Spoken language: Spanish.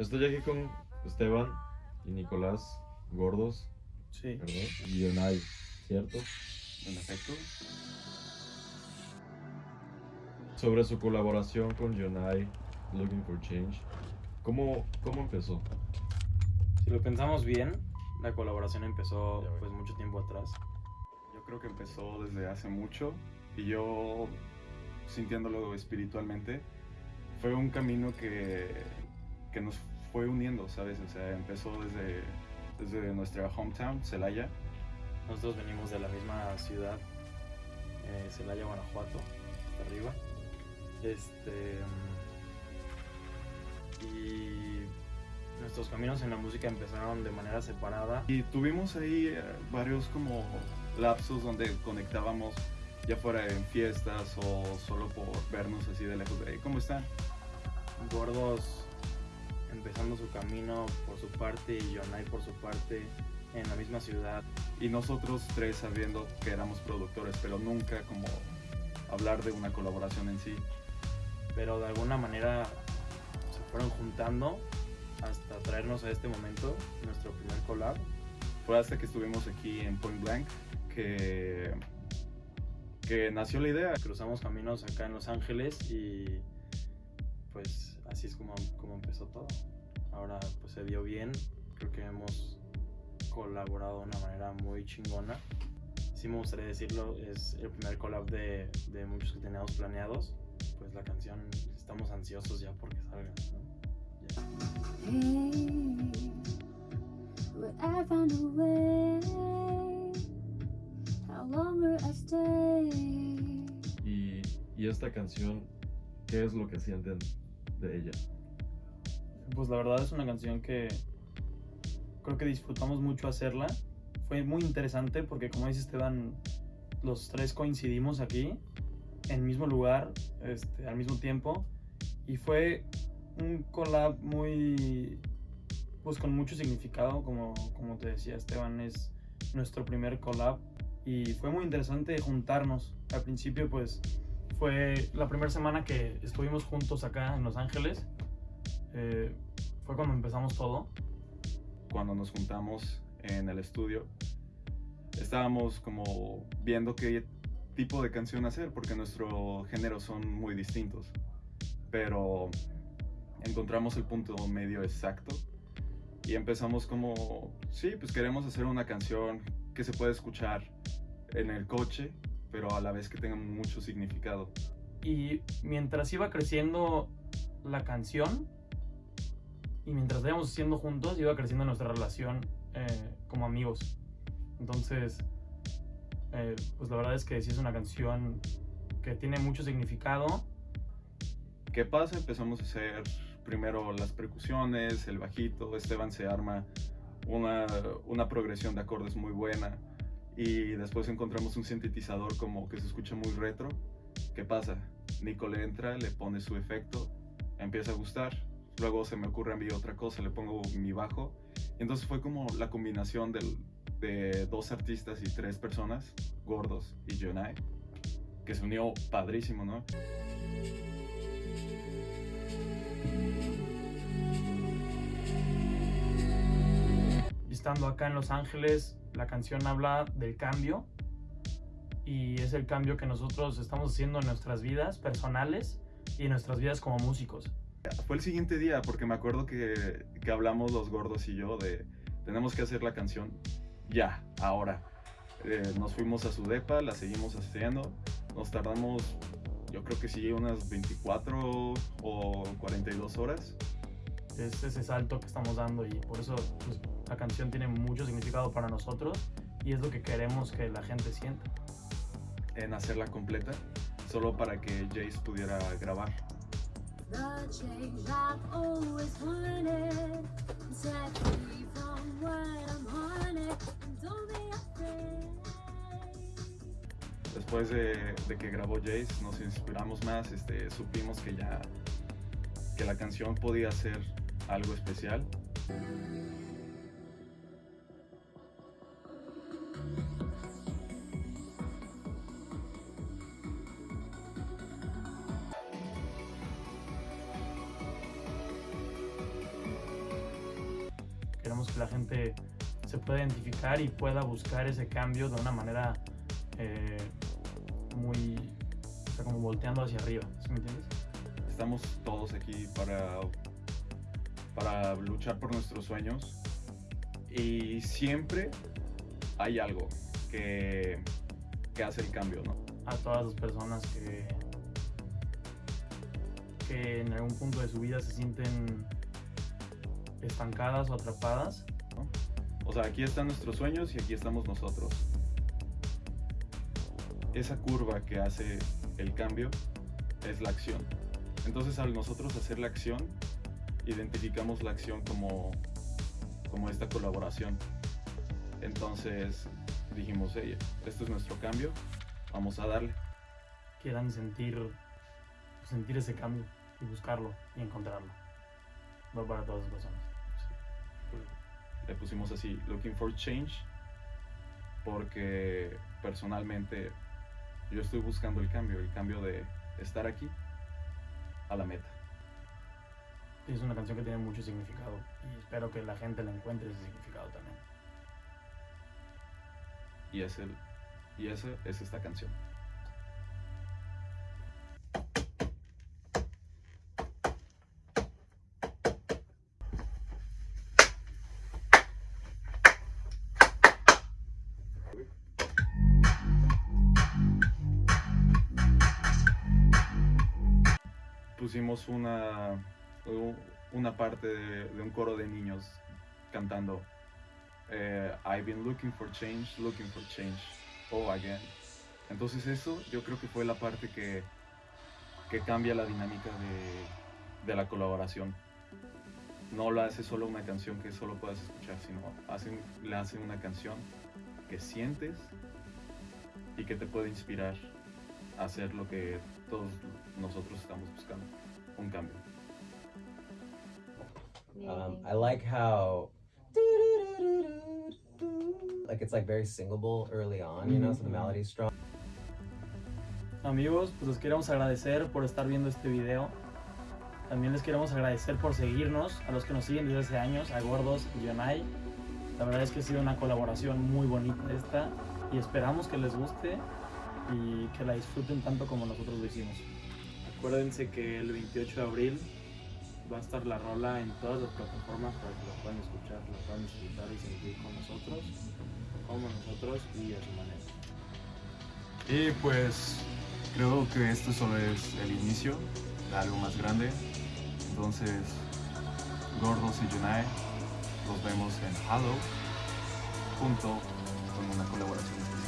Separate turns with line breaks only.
Estoy aquí con Esteban y Nicolás Gordos,
Sí,
¿verdad? Y Yonai, ¿cierto?
en efecto.
Sobre su colaboración con Yonai, Looking for Change. ¿Cómo, cómo empezó?
Si lo pensamos bien, la colaboración empezó pues mucho tiempo atrás.
Yo creo que empezó desde hace mucho y yo, sintiéndolo espiritualmente, fue un camino que, que nos fue uniendo, ¿sabes? O sea, empezó desde, desde nuestra hometown, Celaya.
Nosotros venimos de la misma ciudad, eh, Celaya, Guanajuato, hasta arriba. Este. mm, Y nuestros caminos en la música empezaron de manera separada.
Y tuvimos ahí eh, varios como lapsos donde conectábamos, ya fuera en fiestas o solo por vernos así de lejos. de, "Hey, ¿Cómo están?
Gordos empezando su camino por su parte y Yonai por su parte en la misma ciudad.
Y nosotros tres sabiendo que éramos productores, pero nunca como hablar de una colaboración en sí.
pero de alguna manera se fueron juntando hasta traernos a este momento, nuestro primer collab.
Fue hasta que estuvimos aquí en Point Blank que, que nació la idea.
Cruzamos caminos acá en Los Ángeles y pues así es como, como empezó todo. Ahora pues se dio bien, creo que hemos colaborado de una manera muy chingona. Sí me gustaría decirlo, es el primer collab de, de muchos que teníamos planeados. Pues la canción, estamos ansiosos ya porque salga. ¿no? Ya.
Hey, would I find a way? How longer I stay?
Y, y esta canción, ¿qué es lo que sienten de ella?
Pues la verdad es una canción que creo que disfrutamos mucho hacerla. Fue muy interesante porque como dice Esteban, los tres coincidimos aquí, en el mismo lugar, este, al mismo tiempo. Y fue un collab muy, pues con mucho significado, como, como te decía Esteban, es nuestro primer collab. Y fue muy interesante juntarnos. Al principio pues fue la primera semana que estuvimos juntos acá en Los Ángeles. Eh, fue cuando empezamos todo.
Cuando nos juntamos en el estudio, estábamos como viendo qué tipo de canción hacer, porque nuestros géneros son muy distintos. Pero encontramos el punto medio exacto y empezamos como, sí, pues queremos hacer una canción que se pueda escuchar en el coche, pero a la vez que tenga mucho significado.
Y mientras iba creciendo la canción y mientras íbamos haciendo juntos, iba creciendo nuestra relación eh, como amigos. Entonces, eh, pues la verdad es que sí es una canción que tiene mucho significado.
¿Qué pasa? Empezamos a hacer primero las percusiones, el bajito, Esteban se arma una, una progresión de acordes muy buena y después encontramos un sintetizador como que se escucha muy retro. ¿Qué pasa? Nico le entra, le pone su efecto, empieza a gustar, luego se me ocurre a mí otra cosa, le pongo mi bajo. Entonces fue como la combinación de dos artistas y tres personas, Gordos y Jonai, que se unió padrísimo, ¿no?
Estando acá en Los Ángeles, la canción habla del cambio y es el cambio que nosotros estamos haciendo en nuestras vidas personales y en nuestras vidas como músicos.
Fue el siguiente día, porque me acuerdo que, que hablamos los gordos y yo de tenemos que hacer la canción ya, ahora. Eh, nos fuimos a su depa, la seguimos haciendo. Nos tardamos, yo creo que sí, unas 24 o 42 horas.
Es ese salto que estamos dando y por eso pues, la canción tiene mucho significado para nosotros y es lo que queremos que la gente sienta.
en hacerla completa, solo para que Jace pudiera grabar. Después de, de que grabó Jace, nos inspiramos más, este, supimos que ya que la canción podía ser algo especial.
queremos que la gente se pueda identificar y pueda buscar ese cambio de una manera eh, muy, o sea, como volteando hacia arriba, ¿sí me entiendes?
Estamos todos aquí para, para luchar por nuestros sueños y siempre hay algo que, que hace el cambio, ¿no?
A todas las personas que, que en algún punto de su vida se sienten estancadas o atrapadas,
O sea, aquí están nuestros sueños y aquí estamos nosotros. Esa curva que hace el cambio es la acción. Entonces al nosotros hacer la acción, identificamos la acción como, como esta colaboración. Entonces dijimos, hey, este es nuestro cambio, vamos a darle.
quieran sentir, sentir ese cambio y buscarlo y encontrarlo. Va para todas las personas.
Le pusimos así, looking for change, porque personalmente yo estoy buscando el cambio, el cambio de estar aquí a la meta.
Es una canción que tiene mucho significado y espero que la gente le encuentre ese significado también.
Y, es el, y esa es esta canción. Pusimos una, una parte de, un coro de niños cantando eh, I've been looking for change, looking for change, oh again. Entonces eso yo creo que fue la parte que, que cambia la dinámica de, de la colaboración. No lo hace solo una canción que solo puedas escuchar, sino hacen, le hace una canción que sientes y que te puede inspirar a hacer lo que todos nosotros estamos buscando, un cambio.
Um, I like how like it's like very singable early on, you know, so the melody's strong.
Amigos, pues les queremos agradecer por estar viendo este video. También les queremos agradecer por seguirnos, a los que nos siguen desde hace años, a Gordos y Yonai. La verdad es que ha sido una colaboración muy bonita esta y esperamos que les guste y que la disfruten tanto como nosotros lo hicimos. Acuérdense que el 28 de abril va a estar la rola en todas las plataformas para que la puedan escuchar, la puedan disfrutar y sentir con nosotros, como nosotros y a su manera.
Y pues creo que esto solo es el inicio de algo más grande. Entonces, Gordos y Junai, los vemos en Halo junto con una colaboración